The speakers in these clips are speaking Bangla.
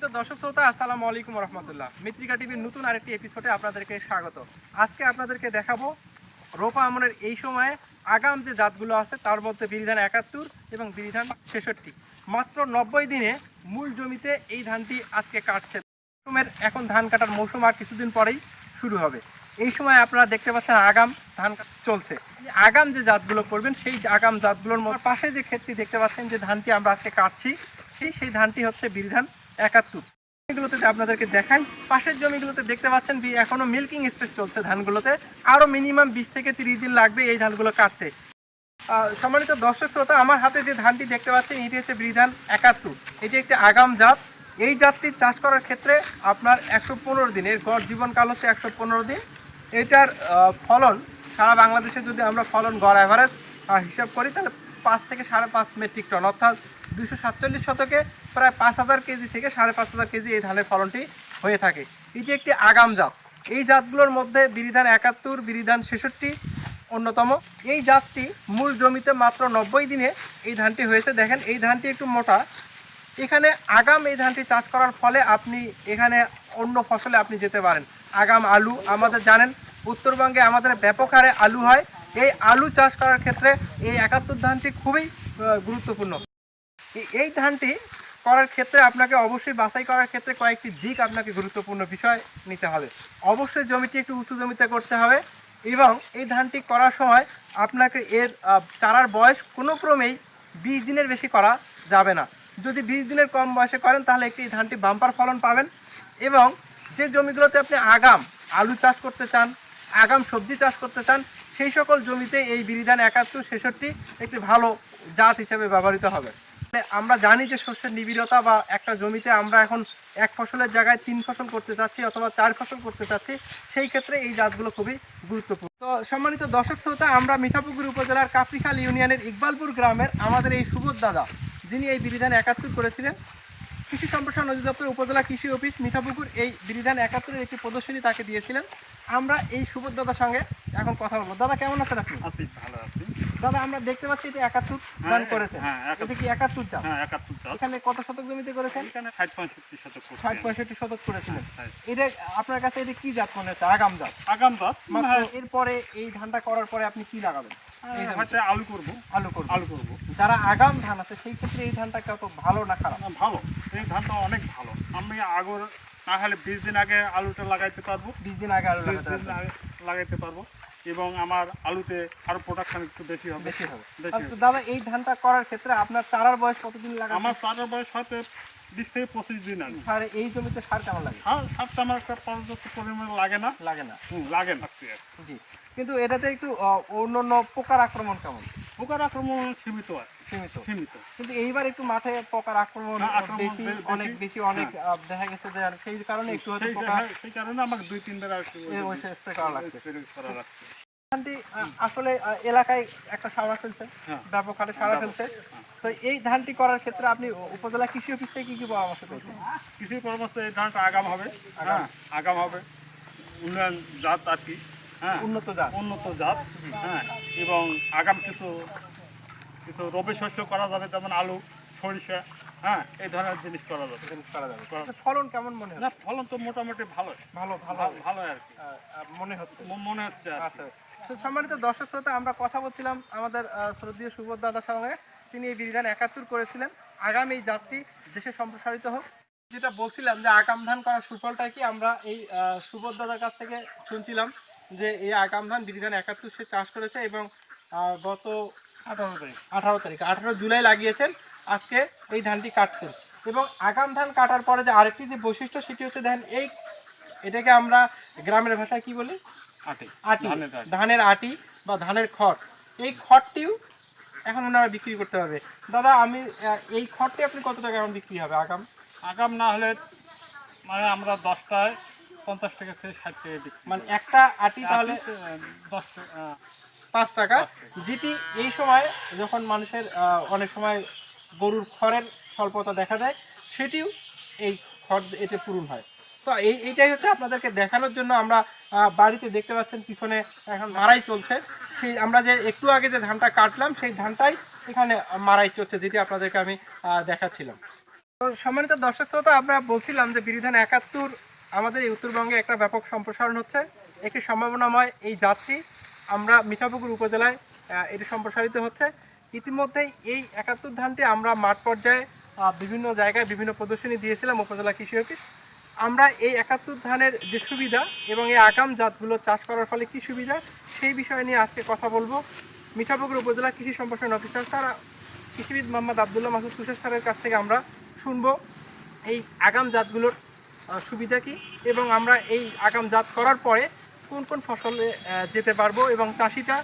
দর্শক শ্রোতা, আসসালামু আলাইকুম রহমতুল্লাহ। মিত্রিকা টিভির নতুন আরেকটি এপিসোডে আপনাদেরকে স্বাগত। আজকে আপনাদেরকে দেখাবো রোপা আমনের এই সময়ে আগাম যে জাতগুলো আছে, তার মধ্যে বিরিধান একাত্তর এবং বিরিধান ছেষট্টি। মাত্র নব্বই দিনে মূল জমিতে এই ধানটি আজকে কাটছে। মৌসুমের এখন ধান কাটার মৌসুম আর কিছুদিন পরেই শুরু হবে। এই সময় আপনারা দেখতে পাচ্ছেন আগাম ধান চলছে। আগাম যে জাতগুলো করবেন, সেই আগাম জাতগুলোর পাশে যে ক্ষেতটি দেখতে পাচ্ছেন যে ধানটি আমরা আজকে কাটছি, সেই সেই ধানটি হচ্ছে বিরিধান একাত্তর। যদি আপনাদেরকে দেখাই, পাশের জমিগুলোতে দেখতে পাচ্ছেন এখনও মিল্কিং স্টেজ চলছে ধানগুলোতে। আরও মিনিমাম বিশ থেকে তিরিশ দিন লাগবে এই ধানগুলো কাটতে। সম্মানিত দর্শক শ্রোতা, আমার হাতে যে ধানটি দেখতে পাচ্ছেন, এটি হচ্ছে বিধান একাত্তর। এটি একটি আগাম জাত। এই জাতটি চাষ করার ক্ষেত্রে আপনার একশো পনেরো দিন এর গড় জীবনকাল হচ্ছে একশো পনেরো দিন। এটার ফলন, সারা বাংলাদেশে যদি আমরা ফলন গড় অ্যাভারেজ হিসাব করি, তাহলে পাঁচ থেকে সাড়ে পাঁচ মেট্রিক টন অর্থাৎ দুশো সাতচল্লিশ শতকে প্রায় পাঁচ হাজার কেজি থেকে সাড়ে পাঁচ হাজার কেজি এই ধানের ফলনটি হয়ে থাকে। এটি একটি আগাম জাত। এই জাতগুলোর মধ্যে বিরিধান একাত্তর, বিরিধান ছেষট্টি অন্যতম। এই জাতটি মূল জমিতে মাত্র নব্বই দিনে এই ধানটি হয়েছে। দেখেন, এই ধানটি একটু মোটা। এখানে আগাম এই ধানটি চাষ করার ফলে আপনি এখানে অন্য ফসলে আপনি যেতে পারেন। আগাম আলু, আমাদের জানেন, উত্তরবঙ্গে আমাদের ব্যাপক হারে আলু হয়। এই আলু চাষ করার ক্ষেত্রে এই একাত্তর ধানটি খুবই গুরুত্বপূর্ণ। এই- ধানটি করার ক্ষেত্রে আপনাকে অবশ্যই বাছাই করার ক্ষেত্রে কয়েকটি দিক আপনাকে গুরুত্বপূর্ণ বিষয় নিতে হবে। অবশ্যই জমিটি একটু উঁচু জমিতে করতে হবে এবং এই ধানটি করার সময় আপনাকে এর চারার বয়স কোনো ক্রমেই বিশ দিনের বেশি করা যাবে না। যদি বিশ দিনের কম বয়সে করেন তাহলে একটি ধানটি বাম্পার ফলন পাবেন এবং যে জমিগুলোতে আপনি আগাম আলু চাষ করতে চান, আগাম সবজি চাষ করতে চান, সেই সকল জমিতে এই বিরিধান একাত্তর ছেষট্টি একটি ভালো জাত হিসেবে ব্যবহৃত হবে। আমরা জানি যে শস্যের নিবিড়তা বা একটা জমিতে আমরা এখন এক ফসলের জায়গায় তিন ফসল করতে চাচ্ছি অথবা চার ফসল করতে চাচ্ছি, সেই ক্ষেত্রে এই জাতগুলো খুবই গুরুত্বপূর্ণ। তো সম্মানিত দর্শক শ্রোতা, আমরা মিঠাপুকুর উপজেলার কাফরিখাল ইউনিয়নের ইকবালপুর গ্রামের আমাদের এই সুবোধ দাদা, যিনি এই বিবিধানে একাত্তর করেছিলেন কৃষি সম্প্রসারণ অধিদপ্তর উপজেলা কৃষি অফিস মিঠাপুকুর এই বিরিধান একাত্তরের একটি প্রদর্শনী তাকে দিয়েছিলেন। আমরা এই সুবোধ দাদার সঙ্গে এখন কথা বলব। দাদা কেমন আছেন আপনি? আছি ভালো আছি। দাদা আমরা দেখতে পাচ্ছি এটা একাত্তর ধান করেছেন হ্যাঁ, এটা কি একাত্তর চাষ হ্যাঁ একাত্তর চাল। এখানে কত শতক জমিতে করেছেন? এখানে ষাট পঁয়ষট্টি শতক ষাট পঁয়ষট্টি শতক করেছিলেন। হ্যাঁ। এটা আপনার কাছে এটা কি জাত মনে হচ্ছে? আগাম জাত? আগাম হ্যাঁ, এরপরে এই ধানটা করার পরে আপনি কি লাগাবেন? এই আলু করব। আলু আলু করব। যারা আগাম ধান আছে সেই ক্ষেত্রে এই ধানটা কত ভালো না খারাপ? ভালো। এই ধানটা অনেক ভালো। আমি আগর না হলে বিশ দিন আগে আলুটা লাগাইতে পারব। বিশ দিন আগে আলু লাগাইতে পারব। এবং আমার আলুতে আরও প্রোডাকশন একটু বেশি হবে। বেশি হবে। আচ্ছা, দাদা এই ধানটা করার ক্ষেত্রে আপনার চারার বয়স কতদিন লাগে আমার চারার বয়স হয়তো বিশ থেকে পঁচিশ দিন আগে এই জমিতে সার কেমন লাগে? সার সারটা আমার একটা পর্যাপ্ত পরিমাণে লাগে না। লাগে না। লাগে না জি। কিন্তু এটাতে একটু অন্যান্য পোকার আক্রমণ কেমন? পোকার আক্রমণ সীমিত আছে সীমিত। সীমিত। কিন্তু এইবার একটু মাঠে পোকার আক্রমণ হ্যাঁ, বেশি অনেক বেশি অনেক দেখা গেছে যে সেই কারণে একটু হয়তো পোকা হ্যাঁ, সেই কারণে আমাকে দুই তিনবার আর কি ওই স্প্রে করা লাগছে। ধানটি আসলে এলাকায় একটা সাড়া ফেলছে হ্যাঁ। ব্যাপক হারে সাড়া ফেলছে তো এই ধানটি করার ক্ষেত্রে আপনি উপজেলা কৃষি অফিস থেকে কি কি পরামর্শ পেয়েছেন? কৃষি পরামর্শ এই ধানটা আগাম হবে। হ্যাঁ আগাম হবে। উন্নয়ন জাত আর কি হ্যাঁ। উন্নত জাত। উন্নত জাত হ্যাঁ। এবং আগাম কিছু কিছু রবি শস্য করা যাবে যেমন আলু সরিষা হ্যাঁ এই ধরনের জিনিস করা যাবে। জিনিস করা যাবে। আচ্ছা, ফলন কেমন মনে না ফলন তো মোটামুটি ভালো ভালো। ভালো ভালো আর কি। মনে হচ্ছে। মনে হচ্ছে আচ্ছা তো সম্মানিত দর্শক শ্রোতা আমরা কথা বলছিলাম আমাদের শ্রদ্ধীয় সুবোধ দাদার সঙ্গে। তিনি এই বিধান একাত্তর করেছিলেন। আগাম এই জাতটি দেশে সম্প্রসারিত হোক। যেটা বলছিলাম যে আগাম ধান করার সুফলটা কি আমরা এই সুবোধ দাদার কাছ থেকে শুনছিলাম যে এই আগাম ধান বিধান একাত্তর সে চাষ করেছে এবং গত আঠারো তারিখ। আঠারো তারিখ আঠারো জুলাই লাগিয়েছেন। আজকে এই ধানটি কাটছেন। এবং আগাম ধান কাটার পরে যে আরেকটি যে বৈশিষ্ট্য সেটি হচ্ছে দেখেন এই এটাকে আমরা গ্রামের ভাষায় কি বলি? আটে। আটি। ধানের আটি। বা ধানের খড়। এই খড়টিও এখন ওনারা বিক্রি করতে পারবে। দাদা আমি এই খড়টি আপনি কত টাকা এখন বিক্রি হবে আগাম? আগাম না হলে মানে আমরা দশটায় পঞ্চাশ টাকা থেকে ষাট টাকা বিক্রি মানে একটা আটি তাহলে দশ পাঁচ টাকা। যেটি এই সময় যখন মানুষের অনেক সময় গরুর খড়ের স্বল্পতা দেখা দেয় সেটিও এই খড় এতে পূরণ হয়। তো এই, এইটাই হচ্ছে আপনাদেরকে দেখানোর জন্য আমরা বাড়িতে দেখতে পাচ্ছেন পিছনে এখন মারাই চলছে। সেই আমরা যে একটু আগে যে ধানটা কাটলাম, সেই ধানটাই এখানে মারাই চলছে, যেটি আপনাদেরকে আমি দেখাচ্ছিলাম। তো সম্মানিত দর্শক শ্রোতা, আমরা বলছিলাম যে বিরিধান একাত্তর আমাদের এই উত্তরবঙ্গে একটা ব্যাপক সম্প্রসারণ হচ্ছে। একটি সম্ভাবনাময় এই যাত্রী আমরা মিঠাপুকুর উপজেলায় এটি সম্প্রসারিত হচ্ছে। ইতিমধ্যেই এই একাত্তর ধানটি আমরা মাঠ পর্যায়ে বিভিন্ন জায়গায় বিভিন্ন প্রদর্শনী দিয়েছিলাম। উপজেলা কৃষি অফিস আমরা এই একাত্তর ধানের যে সুবিধা এবং এই আগাম জাতগুলো চাষ করার ফলে কি সুবিধা? সেই বিষয় নিয়ে আজকে কথা বলব। মিঠাপুকুর উপজেলা কৃষি সম্প্রসারণ অফিসার স্যার, কৃষিবিদ মোহাম্মদ আবদুল্লাহ মাসুদ তুষার স্যারের কাছ থেকে আমরা শুনব এই আগাম জাতগুলোর সুবিধা কি এবং আমরা এই আগাম জাত করার পরে কোন কোন ফসলে যেতে পারব এবং চাষিটা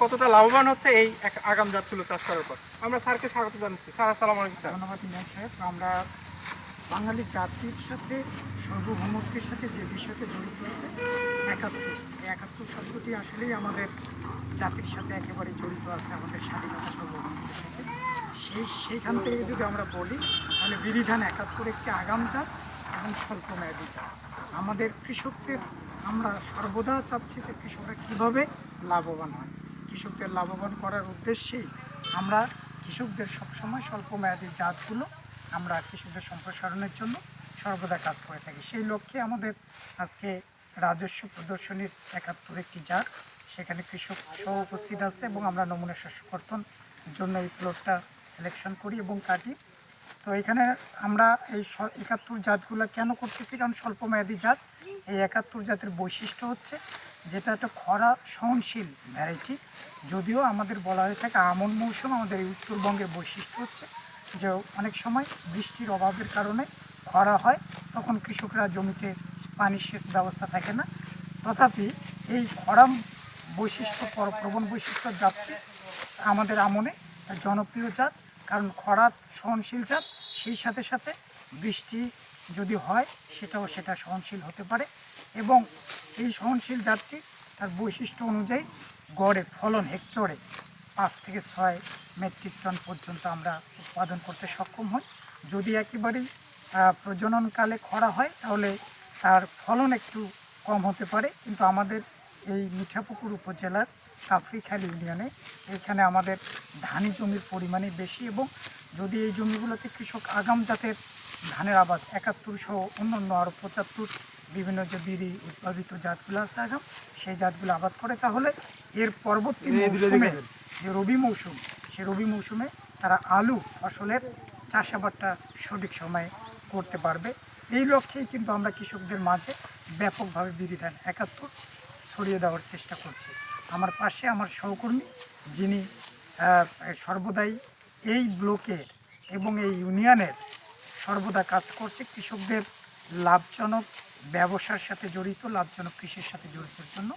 কতটা লাভবান হচ্ছে এই আগাম জাতগুলো চাষ করার পর। আমরা স্যারকে স্বাগত জানাচ্ছি। স্যার, আসসালামু আলাইকুম, স্যার। ধন্যবাদ আমরা বাঙালি জাতির সাথে, সার্বভৌমত্বের সাথে যে বিষয়তে জড়িত আছে। একাত্তর। একাত্তর শব্দটি আসলেই আমাদের জাতির সাথে একেবারে জড়িত আছে, আমাদের স্বাধীনতা সার্বভৌমত্বের সাথে। সেই, সেইখান থেকে যদি আমরা বলি, তাহলে বিধিধান একাত্তর একটি আগাম জাত এবং স্বল্প মেয়াদী জাত। আমাদের কৃষকদের, আমরা সর্বদা চাচ্ছি যে কৃষকরা কীভাবে লাভবান হয়। কৃষকদের লাভবান করার উদ্দেশ্যেই আমরা কৃষকদের সবসময় স্বল্প মেয়াদী জাতগুলো আমরা কৃষকদের সম্প্রসারণের জন্য সর্বদা কাজ করে থাকি। সেই লক্ষ্যে আমাদের আজকে রাজস্ব প্রদর্শনীর একাত্তর একটি জাত সেখানে কৃষক সহ উপস্থিত আছে এবং আমরা নমুনা শস্য কর্তন জন্য এই প্লটটা সিলেকশন করি এবং কাটি। তো এখানে আমরা এই একাত্তর জাতগুলো কেন করতেছি? কারণ স্বল্প মেয়াদী জাত। এই একাত্তর জাতের বৈশিষ্ট্য হচ্ছে যেটা একটা খরা সহনশীল ভ্যারাইটি যদিও আমাদের বলা হয়ে থাকে আমন মৌসুম, আমাদের এই উত্তরবঙ্গের বৈশিষ্ট্য হচ্ছে যে অনেক সময় বৃষ্টির অভাবের কারণে খরা হয়, তখন কৃষকরা জমিতে পানি সেচ ব্যবস্থা থাকে না। তথাপি এই খরা বৈশিষ্ট্য পর- প্রবণ বৈশিষ্ট্য জাতটি আমাদের আমনে জনপ্রিয় জাত, কারণ খরা সহনশীল জাত, সেই সাথে সাথে বৃষ্টি যদি হয়, সেটাও সেটা সহনশীল হতে পারে এবং এই সহনশীল জাতটি তার বৈশিষ্ট্য অনুযায়ী গড়ে, ফলন, হেক্টরে পাঁচ থেকে ছয় মেট্রিক টন পর্যন্ত আমরা উৎপাদন করতে সক্ষম হই। যদি একেবারেই প্রজননকালে খরা হয় তাহলে তার ফলন একটু কম হতে পারে। কিন্তু আমাদের এই মিঠাপুকুর উপজেলার কাফরিখাল ইউনিয়নে এখানে আমাদের ধানি জমির পরিমাণই বেশি এবং যদি এই জমিগুলোতে কৃষক আগাম জাতের ধানের আবাদ একাত্তর সহ অন্যান্য আরও পঁচাত্তর বিভিন্ন যে বিড়ি উৎপাদিত জাতগুলো আছে আগাম সেই জাতগুলো আবাদ করে তাহলে এর পরবর্তী মৌসুমে যে রবি মৌসুম, সে রবি মৌসুমে তারা আলু ফসলের চাষাবাদটা সঠিক সময়ে করতে পারবে। এই লক্ষ্যেই কিন্তু আমরা কৃষকদের মাঝে ব্যাপকভাবে বিধি ধান একাত্তর ছড়িয়ে দেওয়ার চেষ্টা করছি। আমার পাশে আমার সহকর্মী, যিনি সর্বদাই এই ব্লকের এবং এই ইউনিয়নের সর্বদা কাজ করছে, কৃষকদের লাভজনক ব্যবসার সাথে জড়িত, লাভজনক কৃষির সাথে জড়িতর জন্য।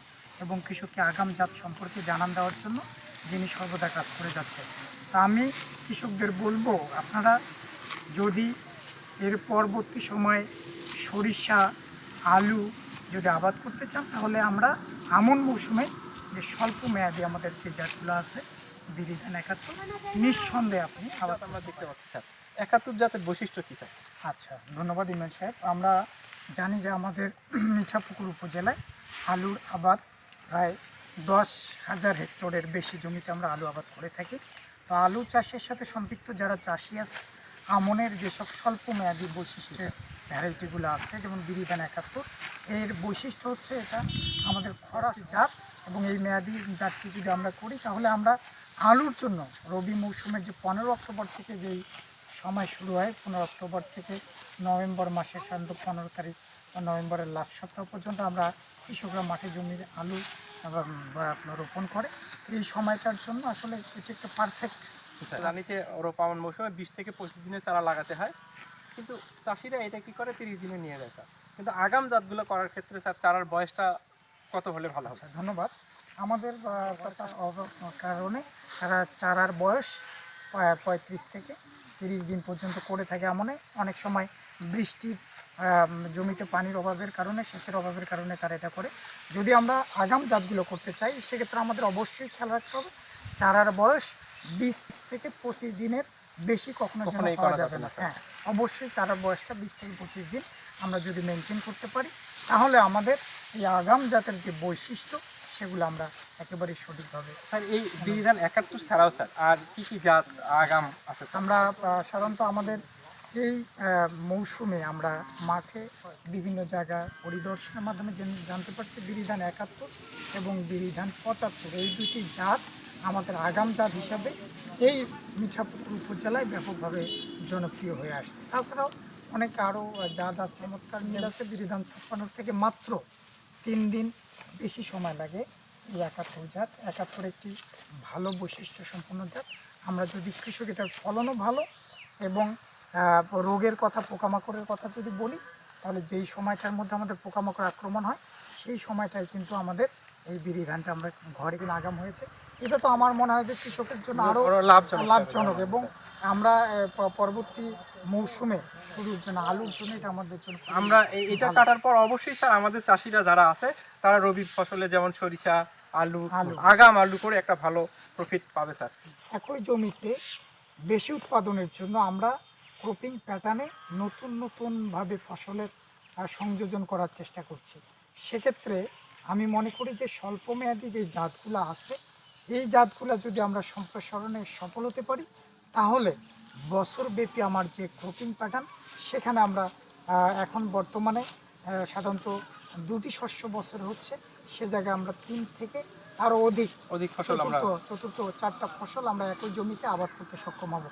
এবং কৃষককে আগাম জাত সম্পর্কে জানান দেওয়ার জন্য যিনি সর্বদা কাজ করে যাচ্ছে তা আমি কৃষকদের বলব আপনারা যদি এর পরবর্তী সময়ে সরিষা আলু যদি আবাদ করতে চান তাহলে আমরা আমন মৌসুমে যে স্বল্প মেয়াদি আমাদের যে জাতগুলো আছে বিরিধান একাত্তর নিঃসন্দেহে আপনি আবাদ আমরা দেখতে পাচ্ছি স্যার। একাত্তর জাতের বৈশিষ্ট্য কী স্যার? আচ্ছা ধন্যবাদ ইমরান সাহেব। আমরা জানি যে আমাদের মিঠাপুকুর উপজেলায় আলুর আবাদ প্রায় দশ হাজার হেক্টরের বেশি জমিতে আমরা আলু আবাদ করে থাকি। তো আলু চাষের সাথে সম্পৃক্ত যারা চাষি আছে, আমনের যেসব স্বল্প মেয়াদি বৈশিষ্ট্যের ভ্যারাইটিগুলো আছে, যেমন বিরিধান একাত্তর, এর বৈশিষ্ট্য হচ্ছে এটা আমাদের খরা জাত এবং এই মেয়াদি জাতটি যদি আমরা করি, তাহলে আমরা আলুর জন্য রবি মৌসুমের যে পনেরো অক্টোবর থেকে যেই সময় শুরু হয়, পনেরো অক্টোবর থেকে নভেম্বর মাসের সাধারণত পনেরো তারিখ নভেম্বরের লাস্ট সপ্তাহ পর্যন্ত আমরা কৃষকরা মাঠে জমির আলু এবং রোপণ করে। এই সময়টার জন্য আসলে এটি একটা পারফেক্ট জানি যে রোপামন মৌসুমে বিশ থেকে পঁচিশ দিনের চারা লাগাতে হয়। কিন্তু চাষিরা এটা কি করে তিরিশ দিনে নিয়ে যায় কিন্তু আগাম জাতগুলো করার ক্ষেত্রে স্যার চারার বয়সটা কত হলে ভালো হবে? আচ্ছা ধন্যবাদ। আমাদের কারণে তারা চারার বয়স পঁয়ত্রিশ থেকে তিরিশ দিন পর্যন্ত করে থাকে এমনে অনেক সময় বৃষ্টির জমিতে পানির অভাবের কারণে সেচের অভাবের কারণে তারা এটা করে। যদি আমরা আগাম জাতগুলো করতে চাই সেক্ষেত্রে আমাদের অবশ্যই খেয়াল রাখতে হবে চারার বয়স বিশ থেকে পঁচিশ দিনের বেশি কখনো কখনোই করা যাবে না। হ্যাঁ অবশ্যই চারার বয়সটা বিশ থেকে পঁচিশ দিন আমরা যদি মেনটেন করতে পারি তাহলে আমাদের এই আগাম জাতের যে বৈশিষ্ট্য সেগুলো আমরা একেবারেই সঠিকভাবে স্যার এই বিধান একাত্তর ছাড়াও স্যার আর কি কি জাত আগাম আছে আমরা সাধারণত আমাদের এই মৌসুমে আমরা মাঠে বিভিন্ন জায়গা পরিদর্শনের মাধ্যমে জেন- জানতে পারছি বিরিধান একাত্তর এবং বিরিধান পঁচাত্তর। এই দুটি জাত আমাদের আগাম জাত হিসাবে এই মিঠাপুকুর উপজেলায় ব্যাপকভাবে জনপ্রিয় হয়ে আসছে। তাছাড়াও অনেক আরও জাত আছে, চমৎকার মিল আছে। বিরিধান ছাপ্পান্নর থেকে মাত্র তিন দিন বেশি সময় লাগে এই একাত্তর জাত। একাত্তর একটি ভালো বৈশিষ্ট্য সম্পন্ন জাত। আমরা যদি কৃষক এটার ফলনও ভালো এবং রোগের কথা পোকামাকড়ের কথা যদি বলি তাহলে যেই সময়টার মধ্যে আমাদের পোকামাকড় আক্রমণ হয় সেই সময়টায় কিন্তু আমাদের এই বিড়ি ধানটা আমরা ঘরে কিনে আগাম হয়েছে এটা তো আমার মনে হয় যে কৃষকের জন্য আরও আরও লাভজনক। লাভজনক এবং আমরা পরবর্তী মৌসুমে শুরুর জন্য আলুর জন্য এটা আমাদের জন্য আমরা এটা কাটার পর অবশ্যই স্যার আমাদের চাষিরা যারা আছে তারা রবি ফসলে যেমন সরিষা আলু আলু। আগাম আলু করে একটা ভালো প্রফিট পাবে স্যার একই জমিতে বেশি উৎপাদনের জন্য আমরা ক্রপিং প্যাটার্নে নতুন নতুনভাবে ফসলের সংযোজন করার চেষ্টা করছি। সেক্ষেত্রে আমি মনে করি যে স্বল্পমেয়াদী যে জাতগুলো আছে এই জাতগুলো যদি আমরা সম্প্রসারণে সফল হতে পারি তাহলে বছরব্যাপী আমার যে ক্রপিং প্যাটার্ন সেখানে আমরা এখন বর্তমানে সাধারণত দুটি শস্য বছর হচ্ছে সে জায়গায় আমরা তিন থেকে আরও অধিক অধিক ফসল আমরা চতুর্থ চারটা ফসল আমরা একই জমিতে আবাদ করতে সক্ষম হব।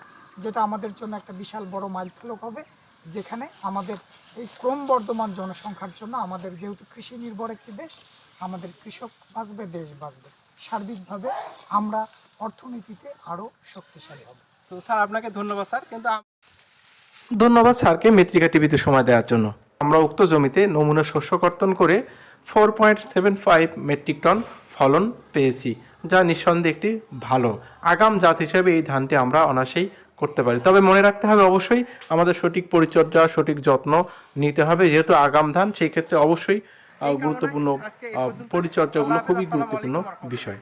যেটা আমাদের জন্য একটা বিশাল বড় মাইলফলক হবে যেখানে আমাদের এই ক্রমবর্ধমান জনসংখ্যার জন্য আমাদের যেহেতু কৃষি নির্ভর একটি দেশ আমাদের কৃষক বাঁচবে দেশ বাঁচবে। সার্বিকভাবে আমরা অর্থনীতিতে আরও শক্তিশালী হব। তো স্যার আপনাকে ধন্যবাদ স্যার কিন্তু ধন্যবাদ স্যারকে মেত্রিকা টিভিতে সময় দেওয়ার জন্য। আমরা উক্ত জমিতে নমুনা শস্য কর্তন করে four point seven five metric ton ফলন পেয়েছি যা নিঃসন্দেহে একটি ভালো। আগাম জাত হিসেবে এই ধানটি আমরা অনায়াসেই করতে পারি। তবে মনে রাখতে হবে অবশ্যই আমাদের সঠিক পরিচর্যা সঠিক যত্ন নিতে হবে। যেহেতু আগাম ধান সেই ক্ষেত্রে অবশ্যই গুরুত্বপূর্ণ পরিচর্যাগুলো খুবই গুরুত্বপূর্ণ বিষয়।